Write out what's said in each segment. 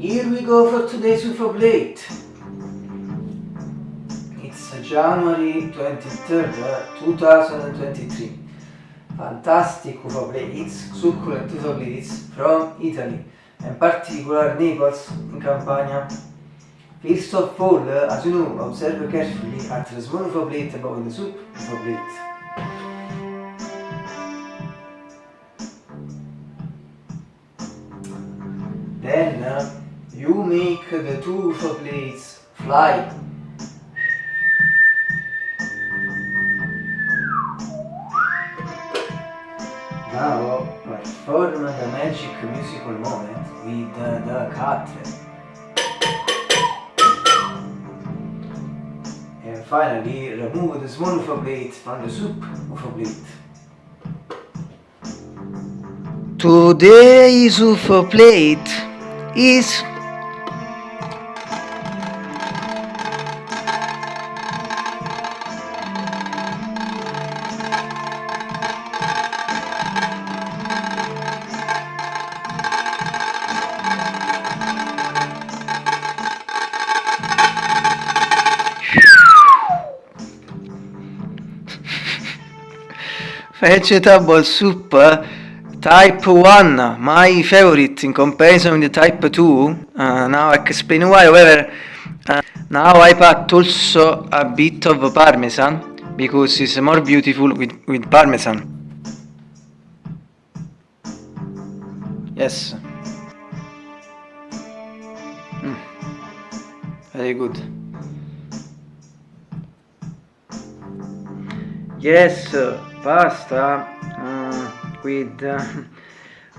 UFO plate. It's January 23rd, 2023. Fantastic UFO plates, succulent UFO plates from Italy, in particular Naples in Campania. First of all, as you know, observe carefully at the small UFO plate above the soup UFO plate. Then uh, you make the two UFO plates fly. Now perform the magic musical moment with uh, the cutlet. And finally remove the small UFO plate from the soup UFO plate. Today's UFO plate is vegetable soup type 1 my favorite in comparison with type 2 uh, now I explain why. However uh, now I put also a bit of parmesan because it's more beautiful with, with parmesan. Yes. Mm. very good. Yes pasta uh, with uh,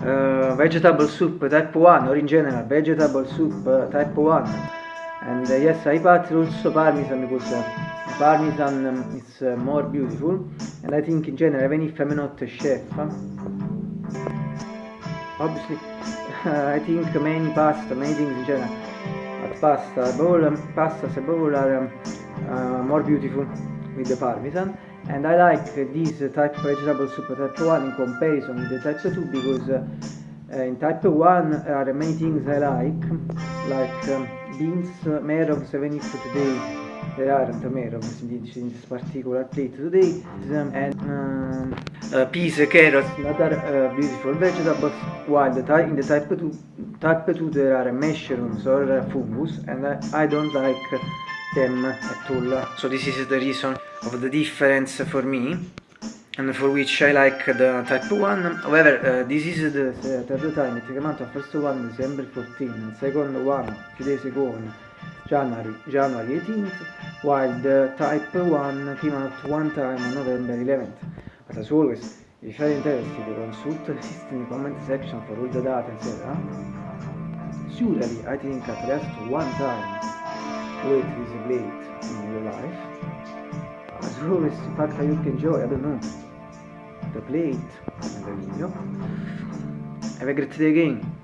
uh, vegetable soup type 1 or in general vegetable soup uh, type 1 and uh, yes I put also parmesan because uh, parmesan um, is more beautiful. And I think in general even if I'm not a chef obviously I think many pasta many things in general. But pasta bowl um, pasta bowl are um, more beautiful with the parmesan and I like this type of vegetable soup type 1 in comparison with the type 2 because uh, in type 1 there are many things I like like um, beans, merogs even if today there aren't merogs in this particular plate today and um, uh, peas, carrots, other uh, beautiful vegetables while the in the type 2 type 2 there are mushrooms or fungus and I, I don't like them at all so this is the reason of the difference for me and for which I like the type 1 however uh, this is the uh, third time it came out the first one December 14 and second one a few days ago on January, January 18th while the type 1 came out one time on November 11th but as always if you are interested consult the system comment section for all the data etc surely I think at least one time weight is late in your life. As always in fact I hope you enjoy I don't know. The plate and the video have a great day again